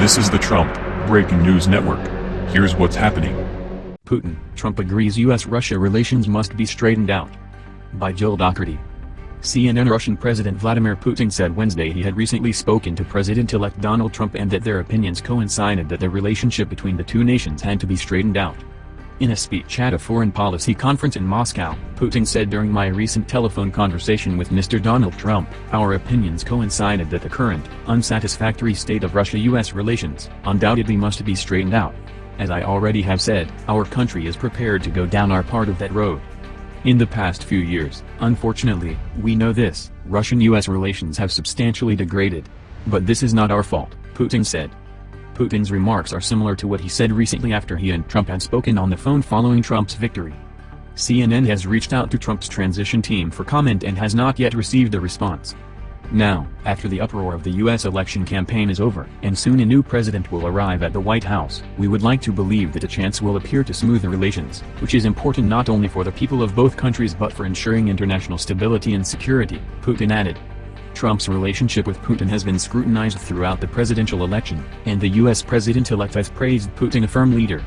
This is the Trump Breaking News Network. Here's what's happening. Putin, Trump agrees U.S.-Russia relations must be straightened out. By Jill Dougherty. CNN Russian President Vladimir Putin said Wednesday he had recently spoken to President-elect Donald Trump and that their opinions coincided that the relationship between the two nations had to be straightened out. In a speech at a foreign policy conference in Moscow, Putin said during my recent telephone conversation with Mr. Donald Trump, our opinions coincided that the current, unsatisfactory state of Russia-US relations, undoubtedly must be straightened out. As I already have said, our country is prepared to go down our part of that road. In the past few years, unfortunately, we know this, Russian-US relations have substantially degraded. But this is not our fault, Putin said. Putin's remarks are similar to what he said recently after he and Trump had spoken on the phone following Trump's victory. CNN has reached out to Trump's transition team for comment and has not yet received a response. Now, after the uproar of the U.S. election campaign is over, and soon a new president will arrive at the White House, we would like to believe that a chance will appear to smooth the relations, which is important not only for the people of both countries but for ensuring international stability and security, Putin added. Trump's relationship with Putin has been scrutinized throughout the presidential election, and the U.S. president-elect has praised Putin a firm leader.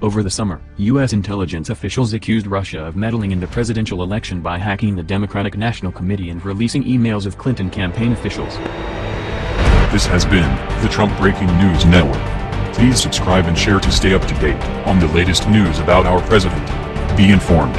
Over the summer, U.S. intelligence officials accused Russia of meddling in the presidential election by hacking the Democratic National Committee and releasing emails of Clinton campaign officials. This has been the Trump Breaking News Network. Please subscribe and share to stay up to date on the latest news about our president. Be informed.